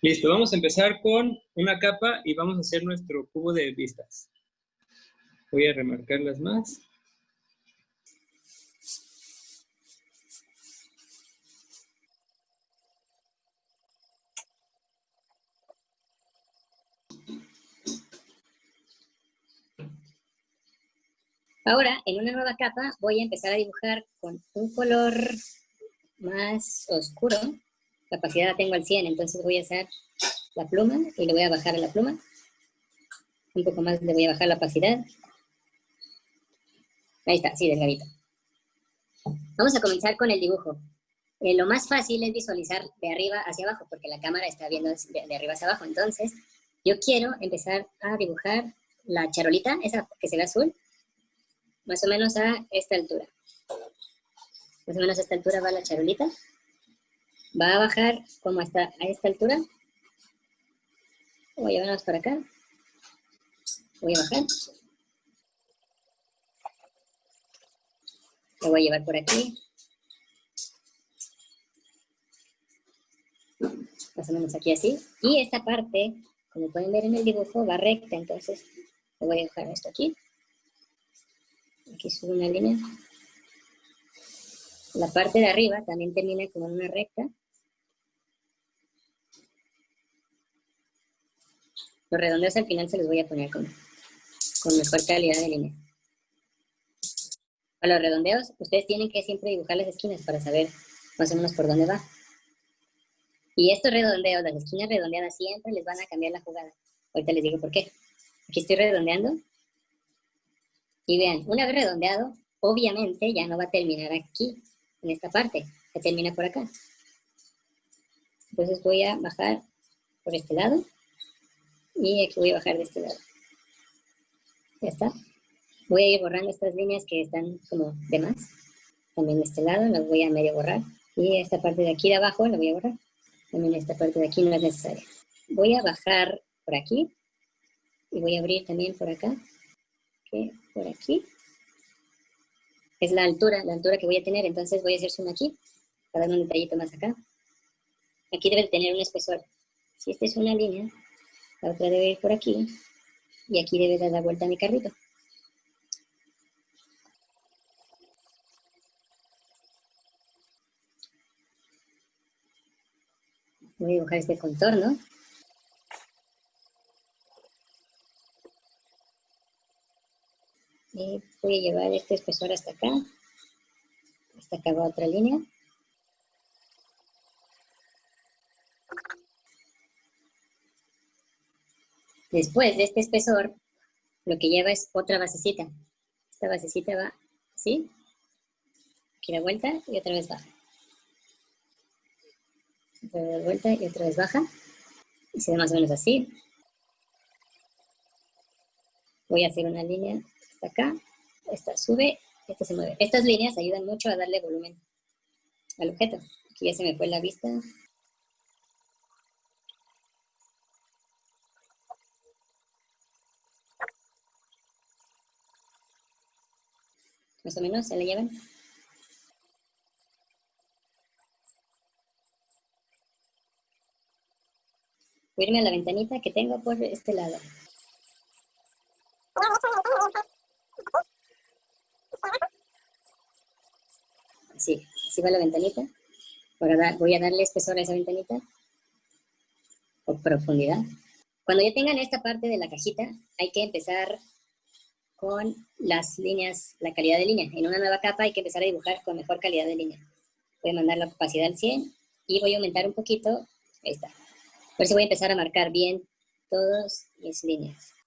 Listo, vamos a empezar con una capa y vamos a hacer nuestro cubo de vistas. Voy a remarcarlas más. Ahora, en una nueva capa, voy a empezar a dibujar con un color más oscuro. La opacidad la tengo al 100, entonces voy a hacer la pluma y le voy a bajar la pluma. Un poco más le voy a bajar la opacidad. Ahí está, sí, delgadito. Vamos a comenzar con el dibujo. Eh, lo más fácil es visualizar de arriba hacia abajo, porque la cámara está viendo de, de arriba hacia abajo. Entonces, yo quiero empezar a dibujar la charolita, esa que se ve azul, más o menos a esta altura. Más o menos a esta altura va la charolita. Va a bajar como hasta a esta altura. Voy a llevarnos para acá. Voy a bajar. Lo voy a llevar por aquí. Más o menos aquí así. Y esta parte, como pueden ver en el dibujo, va recta. Entonces, le voy a dejar esto aquí. Aquí subo una línea. La parte de arriba también termina como una recta. Los redondeos al final se los voy a poner con, con mejor calidad de línea. Para los redondeos, ustedes tienen que siempre dibujar las esquinas para saber más o menos por dónde va. Y estos redondeos, las esquinas redondeadas, siempre les van a cambiar la jugada. Ahorita les digo por qué. Aquí estoy redondeando y vean, una vez redondeado, obviamente ya no va a terminar aquí, en esta parte, que termina por acá. Entonces voy a bajar por este lado y aquí voy a bajar de este lado. Ya está. Voy a ir borrando estas líneas que están como de más. También de este lado las voy a medio borrar. Y esta parte de aquí de abajo la voy a borrar. También esta parte de aquí no es necesaria. Voy a bajar por aquí y voy a abrir también por acá por aquí, es la altura, la altura que voy a tener, entonces voy a hacer zoom aquí, para dar un detallito más acá. Aquí debe tener un espesor. Si esta es una línea, la otra debe ir por aquí, y aquí debe dar la vuelta a mi carrito. Voy a dibujar este contorno. y voy a llevar este espesor hasta acá. Hasta acá va otra línea. Después de este espesor, lo que lleva es otra basecita. Esta basecita va así. Aquí vuelta y otra vez baja. Otra vuelta y otra vez baja. Y se ve más o menos así. Voy a hacer una línea acá, esta sube, esta se mueve. Estas líneas ayudan mucho a darle volumen al objeto. Aquí ya se me fue la vista. Más o menos, ¿se le llevan? Voy a irme a la ventanita que tengo por este lado. Así, así va la ventanita. voy a darle espesor a esa ventanita. O profundidad. Cuando ya tengan esta parte de la cajita, hay que empezar con las líneas, la calidad de línea. En una nueva capa hay que empezar a dibujar con mejor calidad de línea. Voy a mandar la opacidad al 100 y voy a aumentar un poquito. Ahí está. Por eso voy a empezar a marcar bien todas mis líneas.